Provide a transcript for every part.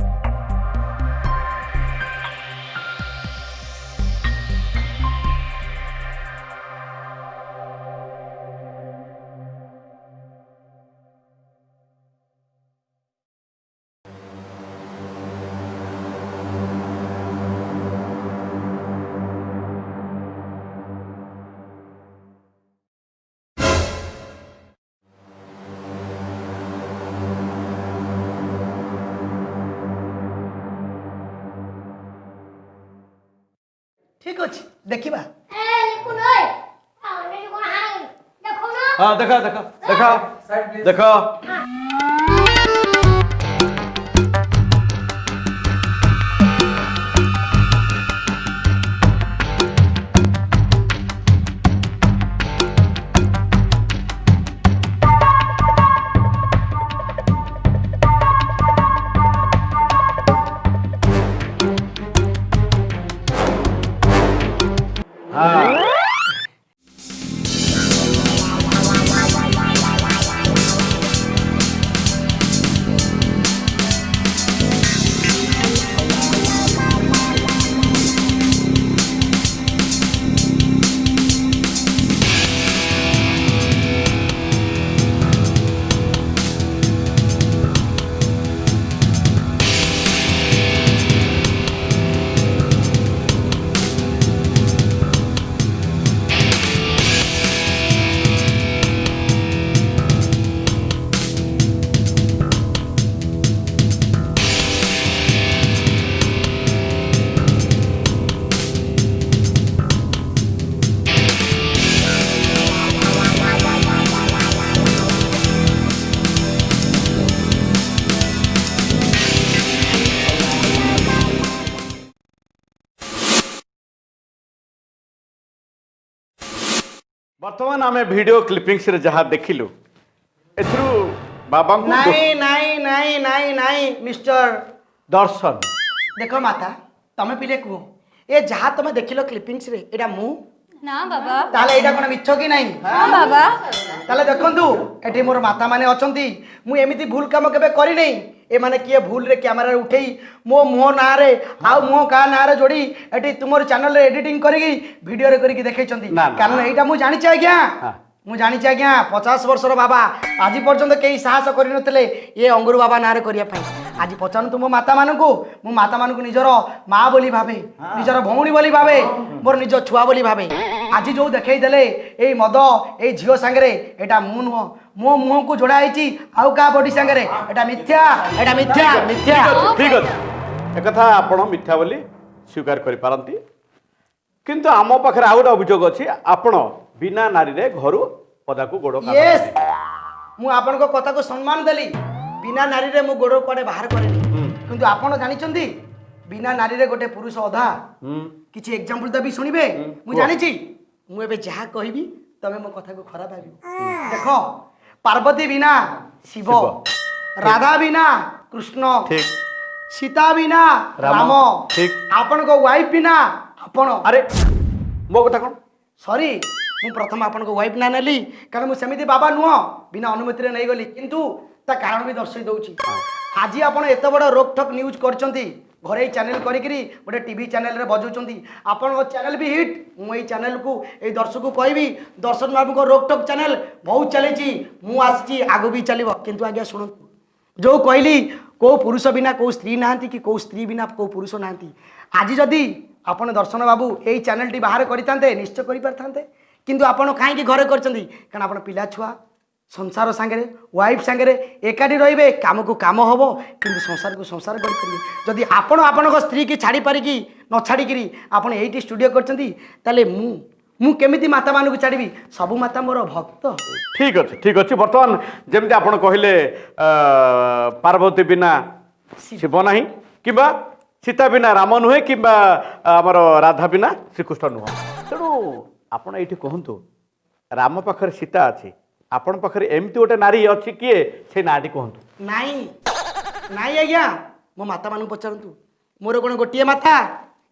you. ଠିକ ଅଛି ଦେଖିବା ହଁ ଦେଖ ଦେଖ ଦେଖ ଦେଖ ବର୍ତ୍ତମାନ ଆମେ ଭିଡ଼ିଓ କ୍ଲିପିଂସରେ ଯାହା ଦେଖିଲୁ ଏଥିରୁ ବାବାଙ୍କୁ ନାଇଁ ନାଇଁ ନାଇଁ ନାଇଁ ନାଇଁ ମିଷ୍ଟର ଦର୍ଶନ ଦେଖ ମାତା ତମେ ପିଲେ କୁହ ଏ ଯାହା ତମେ ଦେଖିଲ କ୍ଲିପିଂସରେ ଏଇଟା ମୁଁ না বাবা তাহলে ଏଇଟା কোন মিথ্য কি নাই না বাবা তাহলে দেখন্তু এটি মোর মাতা মানে অছন্তি মু এমিতি ভুল কাম কেবে করি নাই এমানে কিয়ে ভুলরে ক্যামেরা উঠেই মো মুহ নাঁরে আউ মুহ কা নাঁরে যোড়ি এটি তোমার চ্যানেলরে এডিটিং করিকি ভিডিওরে করিকি দেখাইছন্তি কারণ এইটা মু জানিছি আজ্ঞা ମୁଁ ଜାଣିଛି ଆଜ୍ଞା ପଚାଶ ବର୍ଷର ବାବା ଆଜି ପର୍ଯ୍ୟନ୍ତ କେହି ସାହସ କରିନଥିଲେ ଏ ଅଙ୍ଗୁରୁ ବାବା ନାଁରେ କରିବା ପାଇଁ আজ পচারন্তু ମୋ ମାତାମାନଙ୍କୁ ମୁଁ ମାତାମାନଙ୍କୁ ନିଜର ମା ବୋଲି ଭାବେ ନିଜର ଭଉଣୀ ବୋଲି ଭାବେ ମୋର ନିଜ ଛୁଆ ବୋଲି ଭାବେ ଆଜି ଯେଉଁ ଦେଖେଇ ଦେଲେ ଏଇ ମଦ ଏଇ ଝିଅ ସାଙ୍ଗରେ ଏଇଟା ମୁଁ ନୁହଁ ମୋ ମୁହଁକୁ ଯୋଡ଼ା ହେଇଛି ଆଉ କାହା ବଡି ସାଙ୍ଗରେ ଏଇଟା ମିଥ୍ୟା ଏଇଟା ମିଥ୍ୟା ମିଥ୍ୟା ଠିକ ଅଛି ଏକଥା ଆପଣ ମିଥ୍ୟା ବୋଲି ସ୍ୱୀକାର କରିପାରନ୍ତି କିନ୍ତୁ ଆମ ପାଖରେ ଆଉ ଗୋଟେ ଅଭିଯୋଗ ଅଛି ଆପଣ ବିନା ନାରୀରେ ଘରୁ ପଦାକୁ ଗୋଡ଼ ମୁଁ ଆପଣଙ୍କ କଥାକୁ ସମ୍ମାନ ଦେଲି ବିନା ନାରୀରେ ମୁଁ ଗୋଡ଼ କୁଆଡ଼େ ବାହାର କରେନି କିନ୍ତୁ ଆପଣ ଜାଣିଛନ୍ତି ବିନା ନାରୀରେ ଗୋଟେ ପୁରୁଷ ଅଧା କିଛି ଏକ୍ଜାମ୍ପଲ ଦେବି ଶୁଣିବେ ମୁଁ ଜାଣିଛି ମୁଁ ଏବେ ଯାହା କହିବି ତମେ ମୋ କଥାକୁ ଖରାପ ଭାବିବ ଦେଖ ପାର୍ବତୀ ବିନା ଶିବ ରାଧା ବିନା କୃଷ୍ଣ ସୀତା ବିନା ରାମ ଆପଣଙ୍କ ୱାଇଫ ବିନା ଆପଣ ଆରେ ମୋ କଥା କ'ଣ ସରି ମୁଁ ପ୍ରଥମେ ଆପଣଙ୍କ ୱାଇଫ ନା ନେଲି କାରଣ ମୁଁ ସେମିତି ବାବା ନୁହଁ ବିନା ଅନୁମତିରେ ନେଇଗଲି କିନ୍ତୁ তা କାରଣ ବି ଦର୍ଶାଇ ଦେଉଛି ଆଜି ଆପଣ ଏତେ ବଡ଼ ରୋକଠକ୍ ନ୍ୟୁଜ୍ କରିଛନ୍ତି ଘରୋଇ ଚ୍ୟାନେଲ୍ କରିକିରି ଗୋଟେ ଟିଭି ଚ୍ୟାନେଲ୍ରେ ବଜାଉଛନ୍ତି ଆପଣଙ୍କ ଚ୍ୟାନେଲ୍ ବି ହିଟ୍ ମୁଁ ଏଇ ଚ୍ୟାନେଲ୍କୁ ଏଇ ଦର୍ଶକକୁ କହିବି ଦର୍ଶନ ବାବୁଙ୍କ ରୋକଟକ୍ ଚ୍ୟାନେଲ୍ ବହୁତ ଚାଲିଛି ମୁଁ ଆସିଛି ଆଗକୁ ବି ଚାଲିବ କିନ୍ତୁ ଆଜ୍ଞା ଶୁଣନ୍ତୁ ଯେଉଁ କହିଲି କେଉଁ ପୁରୁଷ ବିନା କେଉଁ ସ୍ତ୍ରୀ ନାହାନ୍ତି କି କେଉଁ ସ୍ତ୍ରୀ ବିନା କେଉଁ ପୁରୁଷ ନାହାନ୍ତି ଆଜି ଯଦି ଆପଣ ଦର୍ଶନ ବାବୁ ଏଇ ଚ୍ୟାନେଲ୍ଟି ବାହାର କରିଥାନ୍ତେ ନିଶ୍ଚୟ କରିପାରିଥାନ୍ତେ କିନ୍ତୁ ଆପଣ କାହିଁକି ଘରେ କରିଛନ୍ତି କାରଣ ଆପଣ ପିଲା ଛୁଆ সংসার সাগরে ওয়াইফ সাগরে একাঠি রহবে কামকু কাম হব কিন্তু সংসারকু সংসার করিপারে যদি আপন আপনার স্ত্রীকে ছাড়ি পারিকি ন ছাড়িকি আপনার এইটি স্টুডিও করছেন তাহলে মু ମୁଁ କେମିତି ମାତାମାନଙ୍କୁ ଛାଡ଼ିବି ସବୁ ମାତା ମୋର ଭକ୍ତ ଠିକ୍ ଅଛି ଠିକ୍ ଅଛି ବର୍ତ୍ତମାନ ଯେମିତି ଆପଣ କହିଲେ ପାର୍ବତୀ ବିନା ଶିବ ନାହିଁ କିମ୍ବା ସୀତା ବିନା ରାମ ନୁହେଁ କିମ୍ବା ଆମର ରାଧା ବିନା ଶ୍ରୀକୃଷ୍ଣ ନୁହଁ ତେଣୁ ଆପଣ ଏଇଠି କୁହନ୍ତୁ ରାମ ପାଖରେ ସୀତା ଅଛି আপন পাখে এমতি গোটে নারী অছি কিয়ে সে নাটি কুহতু নাই নাই আজ্ঞা মো মাতা মানুষ পচারতু মোর কোণ গোটিয়ে মাথা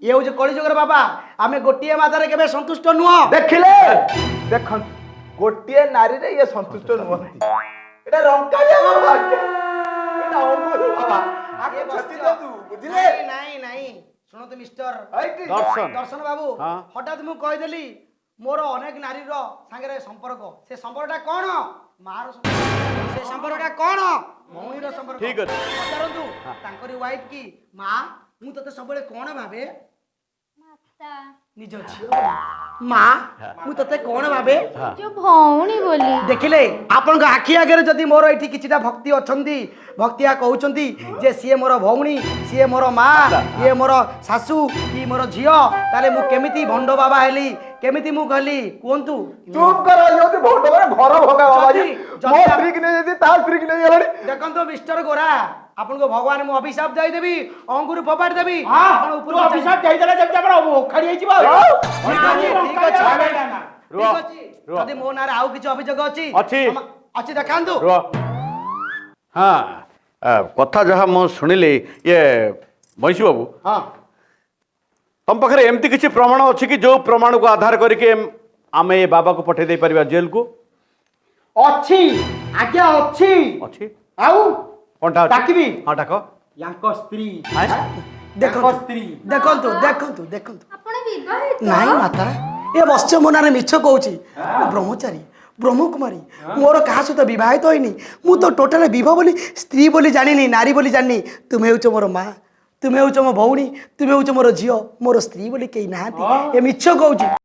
ইয়ে হচ্ছে কলিযুগর বাবা আমি গোটিয়ে মাথার কেবে সন্তুষ্ট নুহ দেখিলে দেখুন গোটিয়ে নারীরে ইয়ে সন্তুষ্ট নুহ এটা রঙ্কা এটা অমর বাবা আগে ছতি দাদু বুঝিলে নাই নাই শুনতো মিস্টার দর্শন দর্শন বাবু হঠাৎ মু কই দেলি ମୋର ଅନେକ ନାରୀର ସାଙ୍ଗରେ ସମ୍ପର୍କ ସେ ସମ୍ପର୍କଟା କ'ଣ ମାର ସେ ସମ୍ପର୍କଟା କ'ଣ ଭଉଣୀର ସମ୍ପର୍କ ପଚାରନ୍ତୁ ତାଙ୍କରି ୱାଇଫ୍ କି ମା ମୁଁ ତୋତେ ସବୁବେଳେ କ'ଣ ଭାବେ ନିଜ ଝିଅ ମା ମୁଁ ତତେ କଣ ଭାବେ ଯୋଉ ଭଉଣୀ ବୋଲି ଦେଖିଲେ ଆପଣଙ୍କ ଆଖି ଆଗରେ ଯଦି ମୋର ଏଠି କିଛିଟା ଭକ୍ତି ଅଛନ୍ତି ଭକ୍ତିଆ କହୁଛନ୍ତି ଯେ ସିଏ ମୋର ଭଉଣୀ ସିଏ ମୋର ମା ଇଏ ମୋର ଶାଶୁ କି ମୋର ଝିଅ ତାହେଲେ ମୁଁ କେମିତି ଭଣ୍ଡ ବାବା ହେଲି କେମିତି ମୁଁ ଗଲି କୁହନ୍ତୁ ଚୁପ୍ କର ଆପଣଙ୍କ ଭଗବାନ ମୁଁ ଅଭିଶାପ ଦେଇଦେବି ଅଙ୍ଗୁରୁ ଫୋପାଡ଼ି ଦେବି ଆପଣ ଉପରୁ ଅଭିଶାପ ଦେଇଦେଲେ ଯେମିତି ଆମର ଓଖାଡ଼ି ହେଇଯିବ ଠିକ ଅଛି ଯଦି ମୋ ନାଁରେ ଆଉ କିଛି ଅଭିଯୋଗ ଅଛି ଅଛି ଅଛି ଦେଖାନ୍ତୁ ହଁ କଥା ଯାହା ମୁଁ ଶୁଣିଲି ଇଏ ବୈଶୀ ବାବୁ ହଁ ତମ ପାଖରେ ଏମିତି କିଛି ପ୍ରମାଣ ଅଛି କି ଯୋଉ ପ୍ରମାଣକୁ ଆଧାର କରିକି ଆମେ ଏ ବାବାକୁ ପଠେଇ ଦେଇପାରିବା ଜେଲକୁ ଅଛି ଆଜ୍ଞା ଅଛି ଅଛି ଆଉ কোনটা ডাকিবি হ্যাঁ ডাক ୟାଙ୍କ ସ୍ତ୍ରୀ ଦେଖନ୍ତୁ ସ୍ତ୍ରୀ ଦେଖନ୍ତୁ ଦେଖନ୍ତୁ ଦେଖନ୍ତୁ ନାଇଁ ମାତା ଏ ବତ୍ସ୍ୟ ମୋ ନାଁରେ ମିଛ କହୁଛି ବ୍ରହ୍ମଚାରୀ ବ୍ରହ୍ମକୁମାରୀ ମୋର କାହା ସହିତ ବିବାହିତ ହୋଇନି ମୁଁ ତ ଟୋଟାଲ ବିବାହ ବୋଲି ସ୍ତ୍ରୀ ବୋଲି ଜାଣିନି ନାରୀ ବୋଲି ଜାଣିନି ତୁମେ ହେଉଛ ମୋର ମା ତୁମେ ହେଉଛ ମୋ ଭଉଣୀ ତୁମେ ହେଉଛ ମୋର ଝିଅ ମୋର ସ୍ତ୍ରୀ ବୋଲି କେହି ନାହାନ୍ତି ଏ ମିଛ କହୁଛି